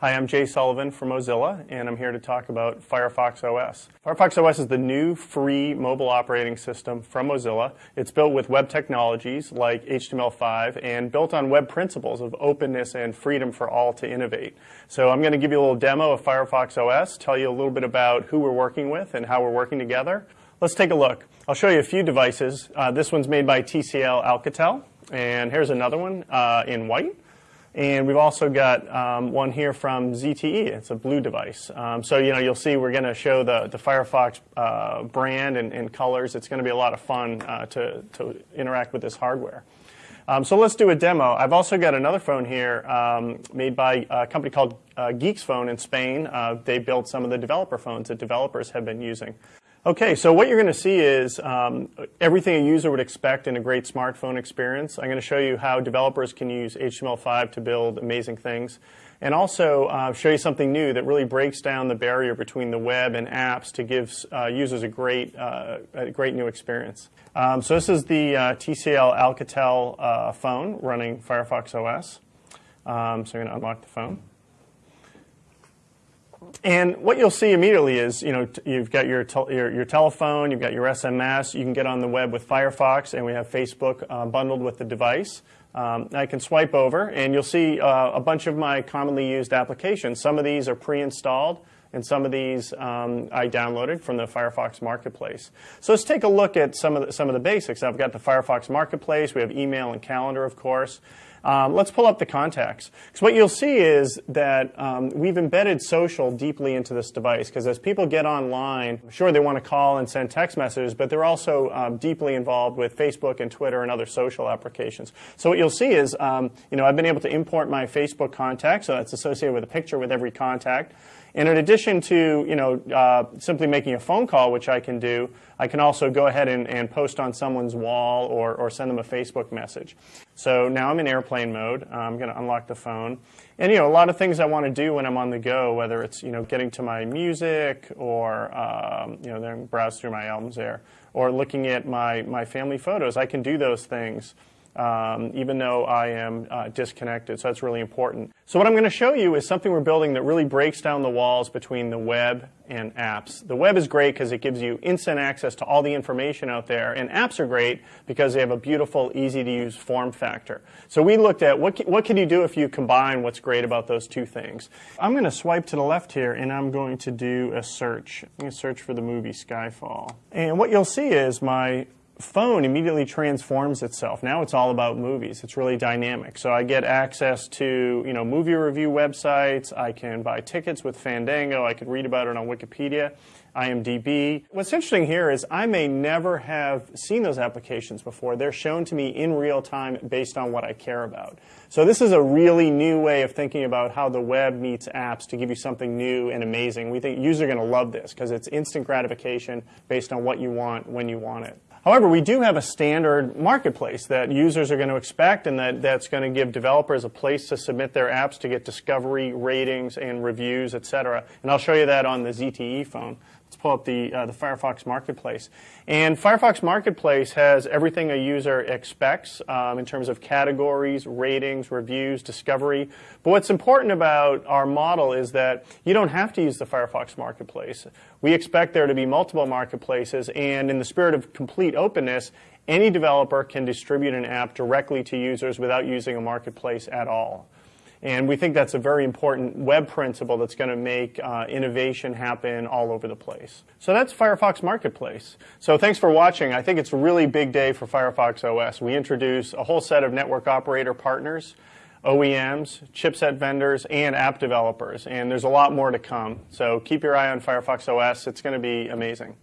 Hi, I'm Jay Sullivan from Mozilla, and I'm here to talk about Firefox OS. Firefox OS is the new free mobile operating system from Mozilla. It's built with web technologies like HTML5 and built on web principles of openness and freedom for all to innovate. So I'm going to give you a little demo of Firefox OS, tell you a little bit about who we're working with and how we're working together. Let's take a look. I'll show you a few devices. Uh, this one's made by TCL Alcatel, and here's another one uh, in white. And we've also got um, one here from ZTE. It's a blue device. Um, so you know you'll see we're going to show the, the Firefox uh, brand and, and, colors. It's going to be a lot of fun uh, to, to interact with this hardware. Um, so let's do a demo. I've also got another phone here um, made by a company called uh, Geeksphone in Spain. Uh, they built some of the developer phones that developers have been using. Okay, so what you're going to see is um, everything a user would expect in a great smartphone experience. I'm going to show you how developers can use HTML5 to build amazing things, and also uh, show you something new that really breaks down the barrier between the web and apps to give uh, users a great, uh, a great new experience. Um, so this is the uh, TCL Alcatel uh, phone running Firefox OS. Um, so I'm going to unlock the phone. And what you'll see immediately is, you know, you've got your, your, your, telephone, you've got your SMS, you can get on the web with Firefox, and we have Facebook uh, bundled with the device. Um, I can swipe over, and you'll see uh, a bunch of my commonly used applications. Some of these are pre-installed, and some of these um, I downloaded from the Firefox Marketplace. So let's take a look at some of the, some of the basics. I've got the Firefox Marketplace. We have email and calendar, of course. Um, let's pull up the contacts. Because what you'll see is that um, we've embedded social deeply into this device. Because as people get online, sure, they want to call and send text messages, but they're also um, deeply involved with Facebook and Twitter and other social applications. So what you'll see is, um, you know, I've been able to import my Facebook contact, so that's associated with a picture with every contact. And in addition to you know, uh, simply making a phone call, which I can do, I can also go ahead and, and post on someone's wall or, or send them a Facebook message. So now I'm in airplane mode. I'm going to unlock the phone. And you know, a lot of things I want to do when I'm on the go, whether it's you know, getting to my music or um, you know, then browse through my albums there, or looking at my, my family photos, I can do those things um, even though I am uh, disconnected. So that's really important. So what I'm going to show you is something we're building that really breaks down the walls between the web and apps. The web is great because it gives you instant access to all the information out there, and apps are great because they have a beautiful, easy-to-use form factor. So we looked at what, what can you do if you combine what's great about those two things. I'm going to swipe to the left here, and I'm going to do a search. I'm going to search for the movie Skyfall. And what you'll see is my phone immediately transforms itself. Now it's all about movies. It's really dynamic. So I get access to you know movie review websites. I can buy tickets with Fandango. I could read about it on Wikipedia, IMDb. What's interesting here is I may never have seen those applications before. They're shown to me in real time based on what I care about. So this is a really new way of thinking about how the web meets apps to give you something new and amazing. We think users are going to love this because it's instant gratification based on what you want when you want it. However, we do have a standard marketplace that users are going to expect and that, that's going to give developers a place to submit their apps to get discovery, ratings, and reviews, et cetera. And I'll show you that on the ZTE phone. Let's pull up the, uh, the Firefox Marketplace. And Firefox Marketplace has everything a user expects um, in terms of categories, ratings, reviews, discovery. But what's important about our model is that you don't have to use the Firefox Marketplace. We expect there to be multiple marketplaces, and in the spirit of complete openness, any developer can distribute an app directly to users without using a marketplace at all. And we think that's a very important web principle that's going to make uh, innovation happen all over the place. So that's Firefox Marketplace. So thanks for watching. I think it's a really big day for Firefox OS. We introduce a whole set of network operator partners, OEMs, chipset vendors, and app developers. And there's a lot more to come. So keep your eye on Firefox OS. It's going to be amazing.